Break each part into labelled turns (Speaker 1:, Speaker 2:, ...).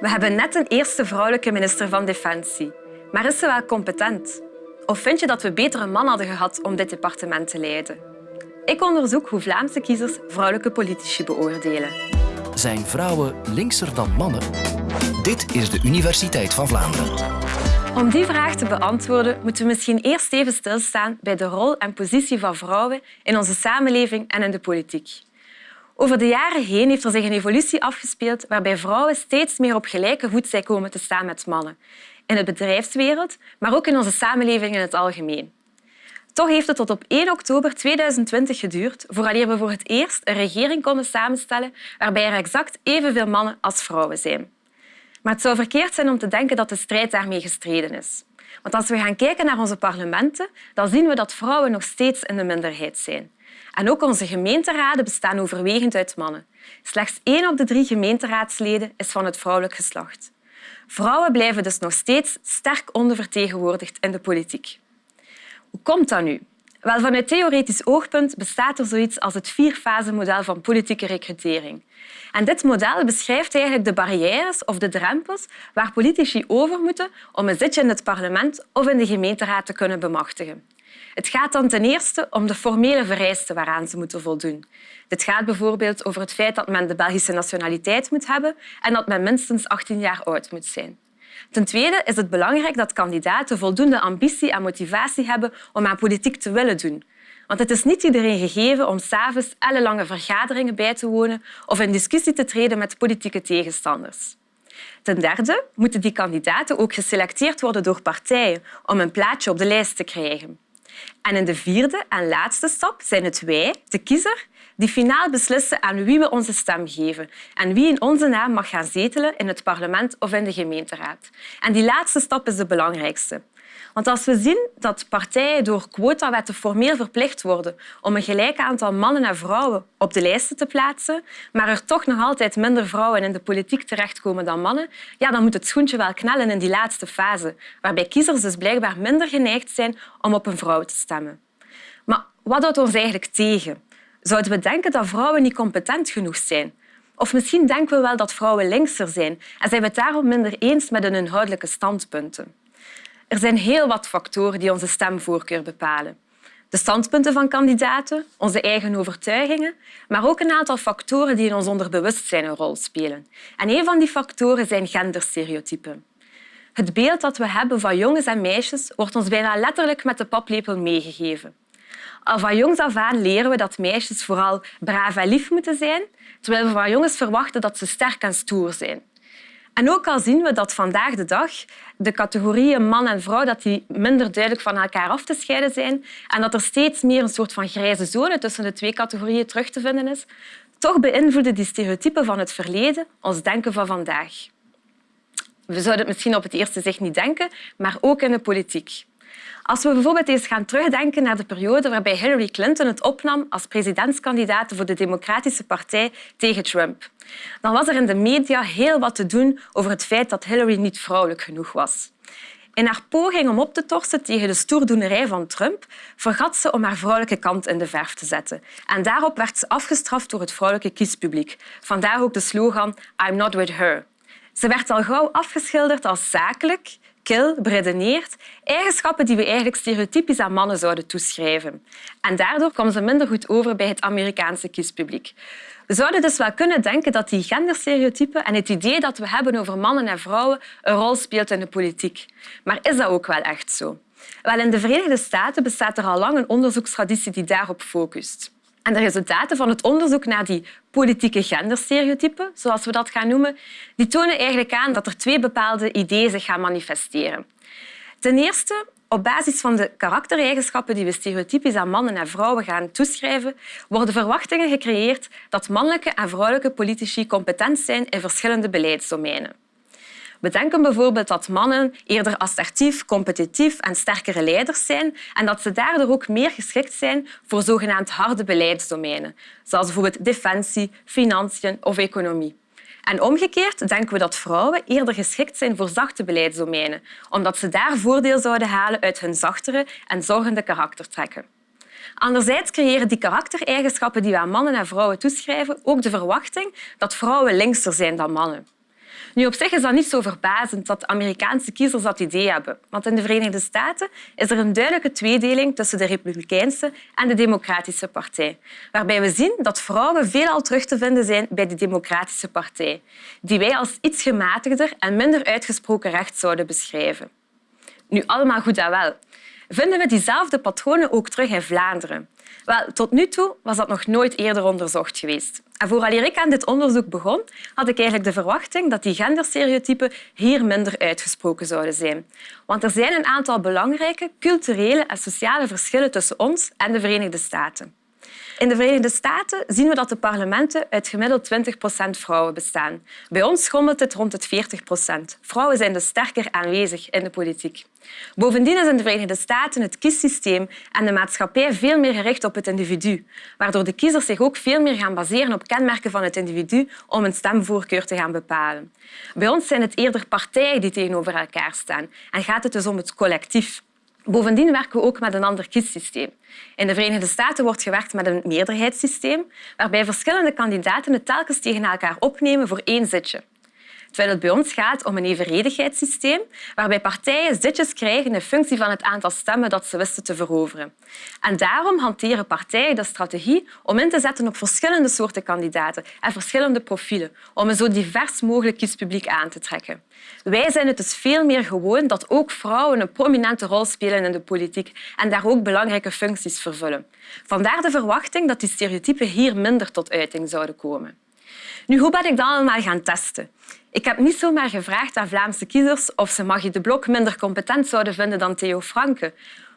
Speaker 1: We hebben net een eerste vrouwelijke minister van Defensie. Maar is ze wel competent? Of vind je dat we beter een man hadden gehad om dit departement te leiden? Ik onderzoek hoe Vlaamse kiezers vrouwelijke politici beoordelen.
Speaker 2: Zijn vrouwen linkser dan mannen? Dit is de Universiteit van Vlaanderen.
Speaker 1: Om die vraag te beantwoorden moeten we misschien eerst even stilstaan bij de rol en positie van vrouwen in onze samenleving en in de politiek. Over de jaren heen heeft er zich een evolutie afgespeeld waarbij vrouwen steeds meer op gelijke voet zijn komen te staan met mannen. In de bedrijfswereld, maar ook in onze samenleving in het algemeen. Toch heeft het tot op 1 oktober 2020 geduurd vooraleer we voor het eerst een regering konden samenstellen waarbij er exact evenveel mannen als vrouwen zijn. Maar het zou verkeerd zijn om te denken dat de strijd daarmee gestreden is. Want als we gaan kijken naar onze parlementen, dan zien we dat vrouwen nog steeds in de minderheid zijn. En ook onze gemeenteraden bestaan overwegend uit mannen. Slechts één op de drie gemeenteraadsleden is van het vrouwelijk geslacht. Vrouwen blijven dus nog steeds sterk ondervertegenwoordigd in de politiek. Hoe komt dat nu? Wel, vanuit theoretisch oogpunt bestaat er zoiets als het vierfase-model van politieke recrutering. En dit model beschrijft eigenlijk de barrières of de drempels waar politici over moeten om een zitje in het parlement of in de gemeenteraad te kunnen bemachtigen. Het gaat dan ten eerste om de formele vereisten waaraan ze moeten voldoen. Dit gaat bijvoorbeeld over het feit dat men de Belgische nationaliteit moet hebben en dat men minstens 18 jaar oud moet zijn. Ten tweede is het belangrijk dat kandidaten voldoende ambitie en motivatie hebben om aan politiek te willen doen. Want het is niet iedereen gegeven om s'avonds ellenlange vergaderingen bij te wonen of in discussie te treden met politieke tegenstanders. Ten derde moeten die kandidaten ook geselecteerd worden door partijen om een plaatsje op de lijst te krijgen. En in de vierde en laatste stap zijn het wij, de kiezer, die finaal beslissen aan wie we onze stem geven en wie in onze naam mag gaan zetelen in het parlement of in de gemeenteraad. En die laatste stap is de belangrijkste. Want als we zien dat partijen door quotawetten formeel verplicht worden om een gelijk aantal mannen en vrouwen op de lijsten te plaatsen, maar er toch nog altijd minder vrouwen in de politiek terechtkomen dan mannen, ja, dan moet het schoentje wel knellen in die laatste fase, waarbij kiezers dus blijkbaar minder geneigd zijn om op een vrouw te stemmen. Maar wat houdt ons eigenlijk tegen? Zouden we denken dat vrouwen niet competent genoeg zijn? Of misschien denken we wel dat vrouwen linkser zijn en zijn we het daarom minder eens met hun inhoudelijke standpunten. Er zijn heel wat factoren die onze stemvoorkeur bepalen. De standpunten van kandidaten, onze eigen overtuigingen, maar ook een aantal factoren die in ons onderbewustzijn een rol spelen. En een van die factoren zijn genderstereotypen. Het beeld dat we hebben van jongens en meisjes wordt ons bijna letterlijk met de paplepel meegegeven. Al van jongs af aan leren we dat meisjes vooral braaf en lief moeten zijn, terwijl we van jongens verwachten dat ze sterk en stoer zijn. En ook al zien we dat vandaag de dag de categorieën man en vrouw dat die minder duidelijk van elkaar af te scheiden zijn en dat er steeds meer een soort van grijze zone tussen de twee categorieën terug te vinden is, toch beïnvloeden die stereotypen van het verleden ons denken van vandaag. We zouden het misschien op het eerste zicht niet denken, maar ook in de politiek. Als we bijvoorbeeld eens gaan terugdenken naar de periode waarbij Hillary Clinton het opnam als presidentskandidaat voor de Democratische Partij tegen Trump, dan was er in de media heel wat te doen over het feit dat Hillary niet vrouwelijk genoeg was. In haar poging om op te torsen tegen de stoerdoenerij van Trump vergat ze om haar vrouwelijke kant in de verf te zetten. En daarop werd ze afgestraft door het vrouwelijke kiespubliek. Vandaar ook de slogan I'm not with her. Ze werd al gauw afgeschilderd als zakelijk, kil, beredeneerd, eigenschappen die we eigenlijk stereotypisch aan mannen zouden toeschrijven. En daardoor kwam ze minder goed over bij het Amerikaanse kiespubliek. We zouden dus wel kunnen denken dat die genderstereotypen en het idee dat we hebben over mannen en vrouwen een rol speelt in de politiek. Maar is dat ook wel echt zo? Wel, in de Verenigde Staten bestaat er al lang een onderzoekstraditie die daarop focust. En de resultaten van het onderzoek naar die politieke genderstereotypen, zoals we dat gaan noemen, die tonen eigenlijk aan dat er twee bepaalde ideeën zich gaan manifesteren. Ten eerste, op basis van de karaktereigenschappen die we stereotypisch aan mannen en vrouwen gaan toeschrijven, worden verwachtingen gecreëerd dat mannelijke en vrouwelijke politici competent zijn in verschillende beleidsdomeinen. We denken bijvoorbeeld dat mannen eerder assertief, competitief en sterkere leiders zijn en dat ze daardoor ook meer geschikt zijn voor zogenaamd harde beleidsdomeinen, zoals bijvoorbeeld defensie, financiën of economie. En omgekeerd denken we dat vrouwen eerder geschikt zijn voor zachte beleidsdomeinen, omdat ze daar voordeel zouden halen uit hun zachtere en zorgende karaktertrekken. Anderzijds creëren die karaktereigenschappen die we aan mannen en vrouwen toeschrijven ook de verwachting dat vrouwen linkser zijn dan mannen. Nu, op zich is dat niet zo verbazend dat Amerikaanse kiezers dat idee hebben. Want in de Verenigde Staten is er een duidelijke tweedeling tussen de Republikeinse en de Democratische Partij. Waarbij we zien dat vrouwen veelal terug te vinden zijn bij de Democratische Partij, die wij als iets gematigder en minder uitgesproken recht zouden beschrijven. Nu, allemaal goed en wel. Vinden we diezelfde patronen ook terug in Vlaanderen? Wel, tot nu toe was dat nog nooit eerder onderzocht geweest. En ik aan dit onderzoek begon, had ik eigenlijk de verwachting dat die genderstereotypen hier minder uitgesproken zouden zijn. Want er zijn een aantal belangrijke culturele en sociale verschillen tussen ons en de Verenigde Staten. In de Verenigde Staten zien we dat de parlementen uit gemiddeld 20 procent vrouwen bestaan. Bij ons schommelt het rond het 40 procent. Vrouwen zijn dus sterker aanwezig in de politiek. Bovendien is in de Verenigde Staten het kiessysteem en de maatschappij veel meer gericht op het individu, waardoor de kiezers zich ook veel meer gaan baseren op kenmerken van het individu om een stemvoorkeur te gaan bepalen. Bij ons zijn het eerder partijen die tegenover elkaar staan en gaat het dus om het collectief. Bovendien werken we ook met een ander kiessysteem. In de Verenigde Staten wordt gewerkt met een meerderheidssysteem, waarbij verschillende kandidaten het telkens tegen elkaar opnemen voor één zitje terwijl het bij ons gaat om een evenredigheidssysteem waarbij partijen zitjes krijgen in functie van het aantal stemmen dat ze wisten te veroveren. En daarom hanteren partijen de strategie om in te zetten op verschillende soorten kandidaten en verschillende profielen, om een zo divers mogelijk kiespubliek aan te trekken. Wij zijn het dus veel meer gewoon dat ook vrouwen een prominente rol spelen in de politiek en daar ook belangrijke functies vervullen. Vandaar de verwachting dat die stereotypen hier minder tot uiting zouden komen. Nu, hoe ben ik dat allemaal gaan testen? Ik heb niet zomaar gevraagd aan Vlaamse kiezers of ze Magie de Blok minder competent zouden vinden dan Theo Franke.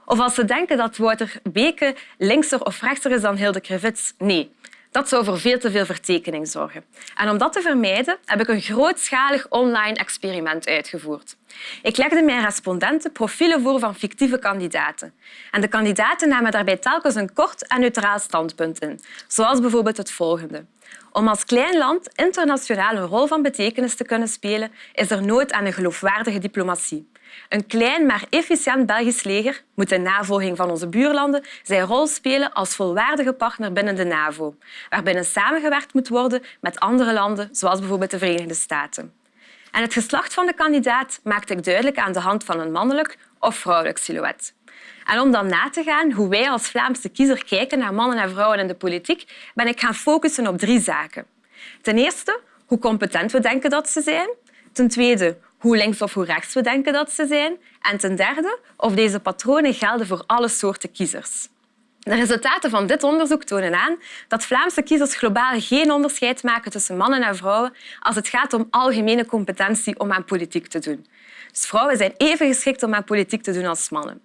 Speaker 1: Of als ze denken dat Wouter Beke linkser of rechtser is dan Hilde Krevits. Nee, dat zou voor veel te veel vertekening zorgen. En om dat te vermijden heb ik een grootschalig online experiment uitgevoerd. Ik legde mijn respondenten profielen voor van fictieve kandidaten. En de kandidaten namen daarbij telkens een kort en neutraal standpunt in, zoals bijvoorbeeld het volgende. Om als klein land internationaal een rol van betekenis te kunnen spelen, is er nood aan een geloofwaardige diplomatie. Een klein maar efficiënt Belgisch leger moet in navolging van onze buurlanden zijn rol spelen als volwaardige partner binnen de NAVO, waarbinnen samengewerkt moet worden met andere landen, zoals bijvoorbeeld de Verenigde Staten. En het geslacht van de kandidaat maakte ik duidelijk aan de hand van een mannelijk of vrouwelijk silhouet. Om dan na te gaan hoe wij als Vlaamse kiezer kijken naar mannen en vrouwen in de politiek, ben ik gaan focussen op drie zaken. Ten eerste, hoe competent we denken dat ze zijn. Ten tweede, hoe links of hoe rechts we denken dat ze zijn. En ten derde, of deze patronen gelden voor alle soorten kiezers. De resultaten van dit onderzoek tonen aan dat Vlaamse kiezers globaal geen onderscheid maken tussen mannen en vrouwen als het gaat om algemene competentie om aan politiek te doen. Dus vrouwen zijn even geschikt om aan politiek te doen als mannen.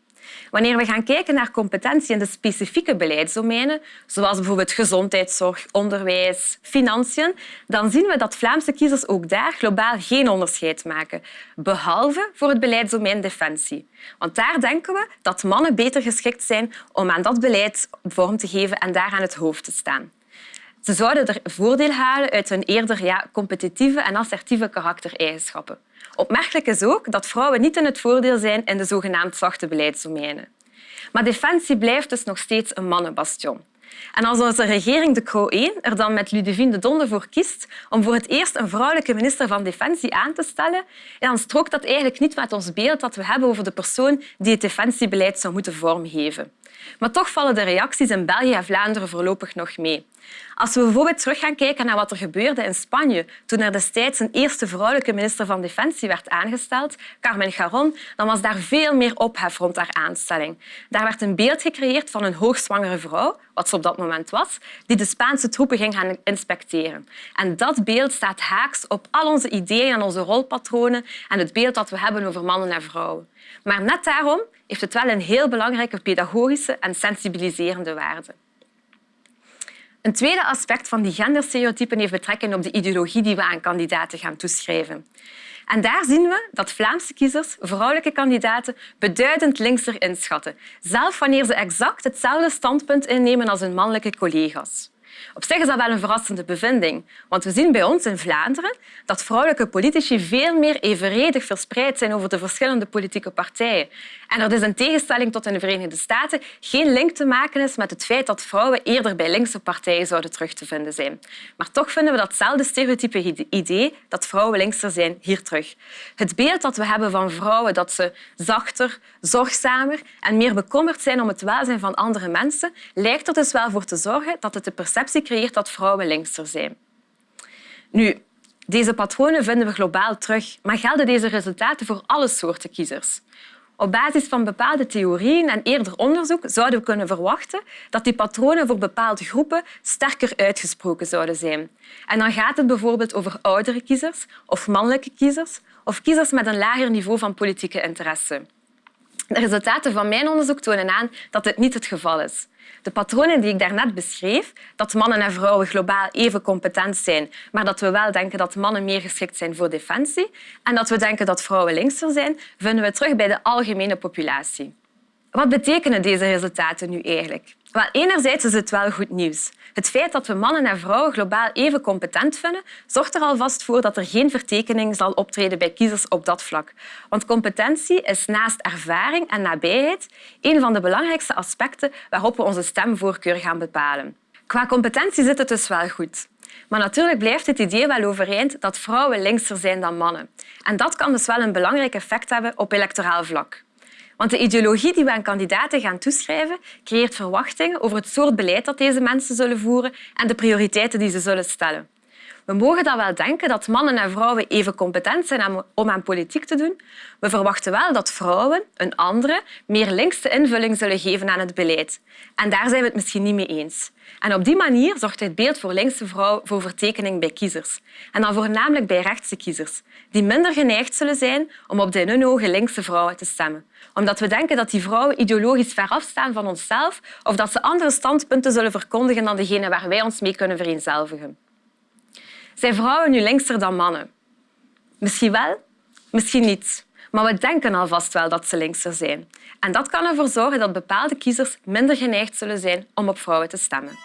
Speaker 1: Wanneer we gaan kijken naar competentie in de specifieke beleidsdomeinen, zoals bijvoorbeeld gezondheidszorg, onderwijs, financiën, dan zien we dat Vlaamse kiezers ook daar globaal geen onderscheid maken, behalve voor het beleidsdomein defensie. Want daar denken we dat mannen beter geschikt zijn om aan dat beleid vorm te geven en daar aan het hoofd te staan. Ze zouden er voordeel halen uit hun eerder ja, competitieve en assertieve karaktereigenschappen. Opmerkelijk is ook dat vrouwen niet in het voordeel zijn in de zogenaamd zachte beleidsdomeinen. Maar defensie blijft dus nog steeds een mannenbastion. En als onze regering De Croo 1 er dan met Ludivine de Donde voor kiest om voor het eerst een vrouwelijke minister van Defensie aan te stellen, dan strookt dat eigenlijk niet met ons beeld dat we hebben over de persoon die het defensiebeleid zou moeten vormgeven. Maar toch vallen de reacties in België en Vlaanderen voorlopig nog mee. Als we bijvoorbeeld terug gaan kijken naar wat er gebeurde in Spanje toen er destijds een eerste vrouwelijke minister van Defensie werd aangesteld, Carmen Garon, dan was daar veel meer ophef rond haar aanstelling. Daar werd een beeld gecreëerd van een hoogzwangere vrouw, wat ze op dat moment was, die de Spaanse troepen ging gaan inspecteren. En dat beeld staat haaks op al onze ideeën en onze rolpatronen en het beeld dat we hebben over mannen en vrouwen. Maar net daarom heeft het wel een heel belangrijke pedagogische en sensibiliserende waarde. Een tweede aspect van die genderstereotypen heeft betrekking op de ideologie die we aan kandidaten gaan toeschrijven. En daar zien we dat Vlaamse kiezers vrouwelijke kandidaten beduidend linkser inschatten, zelfs wanneer ze exact hetzelfde standpunt innemen als hun mannelijke collega's. Op zich is dat wel een verrassende bevinding, want we zien bij ons in Vlaanderen dat vrouwelijke politici veel meer evenredig verspreid zijn over de verschillende politieke partijen. En er dus in tegenstelling tot in de Verenigde Staten geen link te maken is met het feit dat vrouwen eerder bij linkse partijen zouden terug te vinden zijn. Maar toch vinden we datzelfde stereotype idee dat vrouwen linkser zijn hier terug. Het beeld dat we hebben van vrouwen dat ze zachter, zorgzamer en meer bekommerd zijn om het welzijn van andere mensen, lijkt er dus wel voor te zorgen dat het de perceptie creëert dat vrouwen linkser zijn. Nu, deze patronen vinden we globaal terug, maar gelden deze resultaten voor alle soorten kiezers? Op basis van bepaalde theorieën en eerder onderzoek zouden we kunnen verwachten dat die patronen voor bepaalde groepen sterker uitgesproken zouden zijn. En dan gaat het bijvoorbeeld over oudere kiezers of mannelijke kiezers of kiezers met een lager niveau van politieke interesse. De resultaten van mijn onderzoek tonen aan dat dit niet het geval is. De patronen die ik daarnet beschreef, dat mannen en vrouwen globaal even competent zijn, maar dat we wel denken dat mannen meer geschikt zijn voor defensie en dat we denken dat vrouwen linkser zijn, vinden we terug bij de algemene populatie. Wat betekenen deze resultaten nu eigenlijk? Wel, enerzijds is het wel goed nieuws. Het feit dat we mannen en vrouwen globaal even competent vinden, zorgt er alvast voor dat er geen vertekening zal optreden bij kiezers op dat vlak. Want competentie is naast ervaring en nabijheid een van de belangrijkste aspecten waarop we onze stemvoorkeur gaan bepalen. Qua competentie zit het dus wel goed. Maar natuurlijk blijft het idee wel overeind dat vrouwen linkser zijn dan mannen. En dat kan dus wel een belangrijk effect hebben op electoraal vlak. Want de ideologie die we aan kandidaten gaan toeschrijven, creëert verwachtingen over het soort beleid dat deze mensen zullen voeren en de prioriteiten die ze zullen stellen. We mogen dan wel denken dat mannen en vrouwen even competent zijn om aan politiek te doen. We verwachten wel dat vrouwen een andere, meer linkse invulling zullen geven aan het beleid. En daar zijn we het misschien niet mee eens. En op die manier zorgt het beeld voor linkse vrouw voor vertekening bij kiezers. En dan voornamelijk bij rechtse kiezers, die minder geneigd zullen zijn om op de in hun ogen linkse vrouwen te stemmen. Omdat we denken dat die vrouwen ideologisch ver afstaan van onszelf of dat ze andere standpunten zullen verkondigen dan degene waar wij ons mee kunnen vereenzelvigen. Zijn vrouwen nu linkser dan mannen? Misschien wel, misschien niet. Maar we denken alvast wel dat ze linkser zijn. En dat kan ervoor zorgen dat bepaalde kiezers minder geneigd zullen zijn om op vrouwen te stemmen.